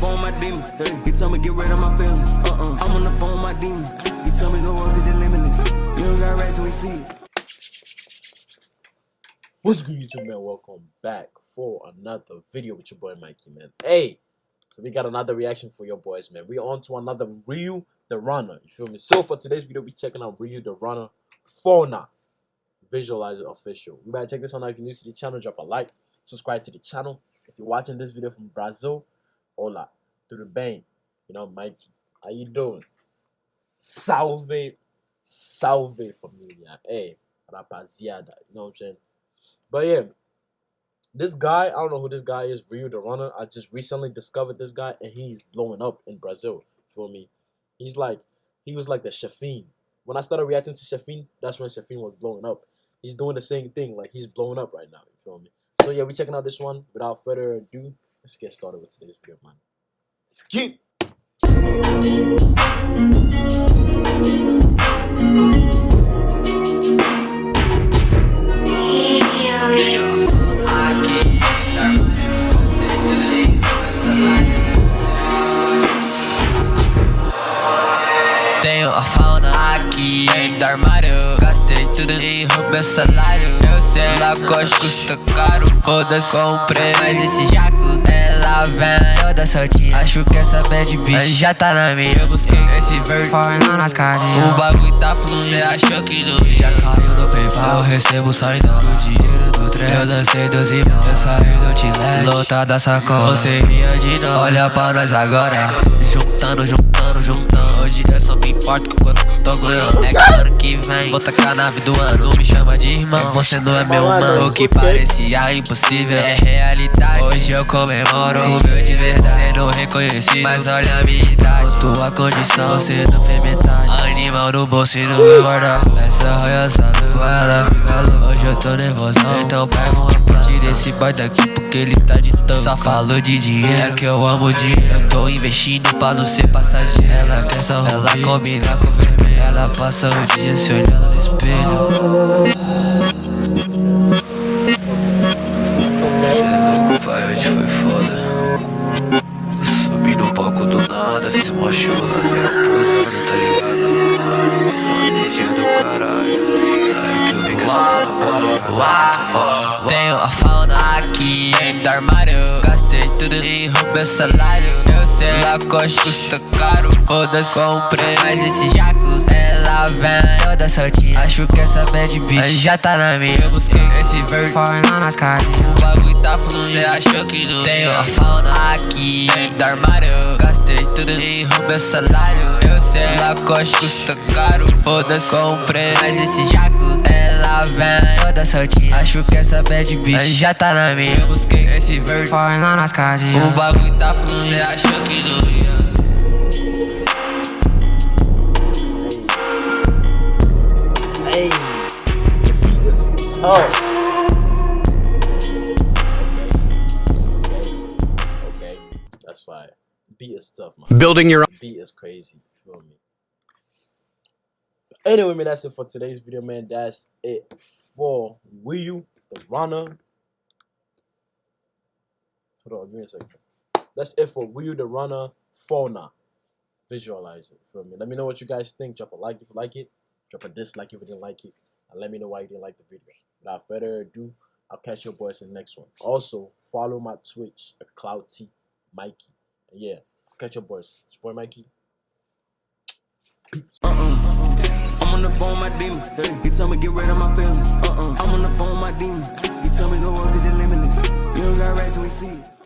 phone my demon. He told me get rid of my feelings. Uh-uh. I'm on the phone my demon. He told me cause it's limitless. You don't got we see it. What's good, YouTube, man? Welcome back for another video with your boy Mikey, man. Hey, so we got another reaction for your boys, man. We on to another Ryu the Runner. You feel me? So for today's video, we checking out Ryu the Runner Fauna Visualizer Official. You better check this one out. If you're new to the channel, drop a like, subscribe to the channel. If you're watching this video from Brazil, hola, the bang. You know, Mikey, how you doing? Salve, salve familia. Hey, rapaziada. You know what I'm saying? But yeah, this guy, I don't know who this guy is, Ryu the Runner. I just recently discovered this guy and he's blowing up in Brazil. For me? He's like, he was like the Shafin. When I started reacting to Shafin, that's when Shafin was blowing up. He's doing the same thing, like he's blowing up right now. You feel me? So yeah, we checking out this one. Without further ado, let's get started with today's video, man. Skip. Tenho a fauna aqui do armário Gastei tudo em roubo salário Eu sei, Lacoste custa caro Foda-se, comprei. Mas esse jaco, ela vem toda soltinha Acho que essa bad bitch já tá na minha. Eu busquei esse verde Falando nas casinhas O bagulho tá fluindo. Cê achou que não ia? Já caiu no PayPal. Eu recebo dólar. O dinheiro do trem. Eu dancei 12 mil. Eu saí do Tilete Lotada sacola Você ria de nós. Olha pra nós agora. Juntando, juntando, juntando. Hoje eu só me importo que eu tô ganhando. É vem Vou tacar na vida do ano Me chama de irmão. Você não é meu mano O que parecia impossível É realidade. Hoje eu comemoro Com meu de verdade. Cê não reconheci Mas olha a minha idade. Tua condição Você não fez metade. Animal no bolso e no meu guarda Essa roiaçada ela fica louca Hoje eu tô nervosão Então pega uma Tira esse boy daqui porque ele tá de tanto Só falou de dinheiro É que eu amo dinheiro. Eu tô investindo pra não ser passageiro. Ela quer só Ela combina com vermelho Ela passa o dia se olhando no espelho. Cê é louco, pai, hoje foi foda. Subi no palco do nada Fiz uma chula, geral pulando, tá ligado? Maneja do caralho. Aí que eu vim com essa porra Tenho a fauna aqui do armário. Gastei tudo em roubo salário Eu sei, Lacoste custa caro Foda-se, comprei. Mas esse jaco, ela vem toda soltinha. Acho que essa bad bitch já tá na minha. Eu busquei esse verde Falando nas casinhas O bagulho tá fluindo Cê achou que não Tenho a fauna aqui do armário. Gastei tudo em roubo salário Sei, Lacoste custa caro Foda-se, comprei Mas esse jaco, ela vem toda soltinha Acho que essa bad bitch já tá na minha Eu busquei esse verde Falando nas casinhas O bagulho tá fluindo Cê achou que não ia Hey. Oh. Okay, that's fine. Beat is tough, man. Building your beat is crazy. Feel me? Anyway, man, that's it for today's video, man. That's it for Wii the runner. Hold on, give me a second. That's it for Wii the runner fauna. Visualize it. Feel me? Let me know what you guys think. Drop a like if you like it. Drop a dislike if you didn't like it. And let me know why you didn't like the video. Without further ado, I'll catch your boys in the next one. Also, follow my Twitch at Cloud T Mikey. Yeah, catch your boys. It's boy Mikey. Uh-uh. I'm on the phone my demon. He told me get rid of my feelings. Uh-uh. I'm on the phone my demon. He told me go work cause it's limitless. You don't got rats